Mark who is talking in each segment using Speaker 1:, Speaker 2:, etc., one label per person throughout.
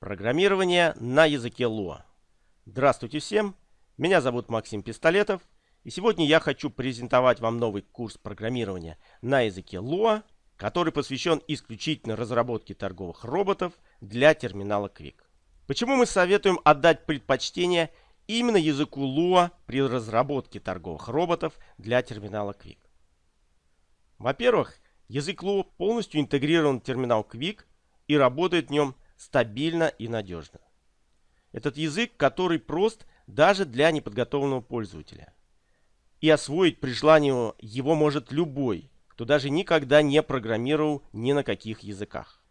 Speaker 1: Программирование на языке Lua. Здравствуйте всем, меня зовут Максим Пистолетов, и сегодня я хочу презентовать вам новый курс программирования на языке Lua, который посвящен исключительно разработке торговых роботов для терминала Quick. Почему мы советуем отдать предпочтение именно языку Lua при разработке торговых роботов для терминала Quick? Во-первых, язык Lua полностью интегрирован в терминал Quick и работает в нем стабильно и надежно. Этот язык, который прост даже для неподготовленного пользователя. И освоить при желании его может любой, кто даже никогда не программировал ни на каких языках.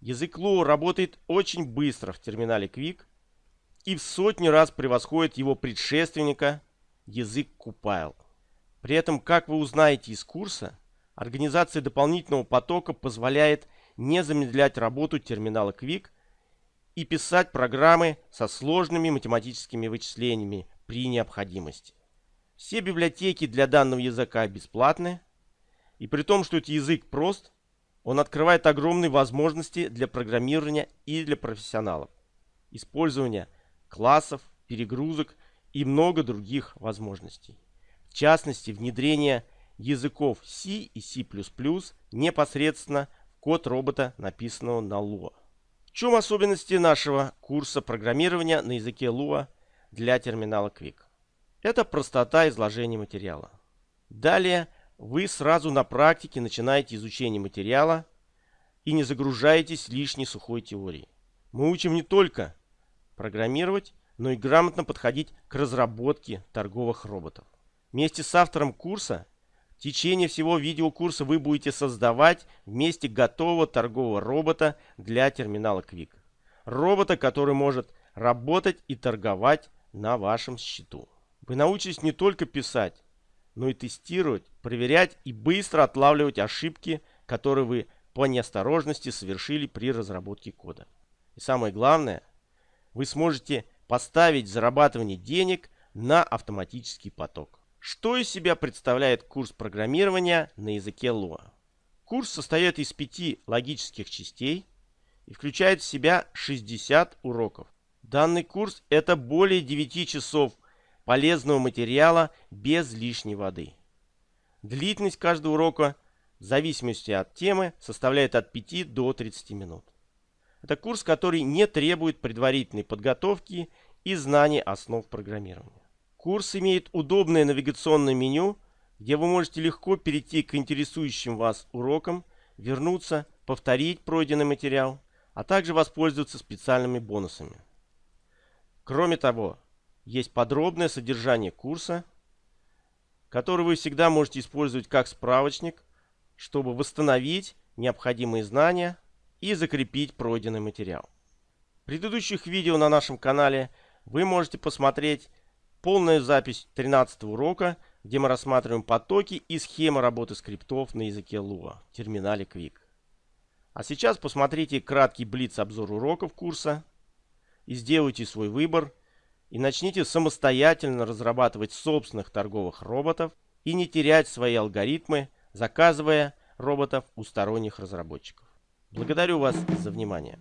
Speaker 1: Язык Lua работает очень быстро в терминале Quick и в сотни раз превосходит его предшественника язык Compile. При этом, как вы узнаете из курса, организация дополнительного потока позволяет не замедлять работу терминала Quick и писать программы со сложными математическими вычислениями при необходимости. Все библиотеки для данного языка бесплатны, и при том, что этот язык прост, он открывает огромные возможности для программирования и для профессионалов. Использование классов, перегрузок и много других возможностей. В частности, внедрение языков C и C++ непосредственно код робота, написанного на Lua. Чем особенности нашего курса программирования на языке Lua для терминала Quick? Это простота изложения материала. Далее вы сразу на практике начинаете изучение материала и не загружаетесь лишней сухой теорией. Мы учим не только программировать, но и грамотно подходить к разработке торговых роботов. Вместе с автором курса течение всего видеокурса вы будете создавать вместе готового торгового робота для терминала Quick. Робота, который может работать и торговать на вашем счету. Вы научитесь не только писать, но и тестировать, проверять и быстро отлавливать ошибки, которые вы по неосторожности совершили при разработке кода. И самое главное, вы сможете поставить зарабатывание денег на автоматический поток. Что из себя представляет курс программирования на языке Lua? Курс состоит из пяти логических частей и включает в себя 60 уроков. Данный курс – это более 9 часов полезного материала без лишней воды. Длительность каждого урока в зависимости от темы составляет от 5 до 30 минут. Это курс, который не требует предварительной подготовки и знаний основ программирования. Курс имеет удобное навигационное меню, где вы можете легко перейти к интересующим вас урокам, вернуться, повторить пройденный материал, а также воспользоваться специальными бонусами. Кроме того, есть подробное содержание курса, который вы всегда можете использовать как справочник, чтобы восстановить необходимые знания и закрепить пройденный материал. В предыдущих видео на нашем канале вы можете посмотреть полная запись 13 урока, где мы рассматриваем потоки и схемы работы скриптов на языке Lua в терминале Quick. А сейчас посмотрите краткий блиц-обзор уроков курса и сделайте свой выбор и начните самостоятельно разрабатывать собственных торговых роботов и не терять свои алгоритмы, заказывая роботов у сторонних разработчиков. Благодарю вас за внимание.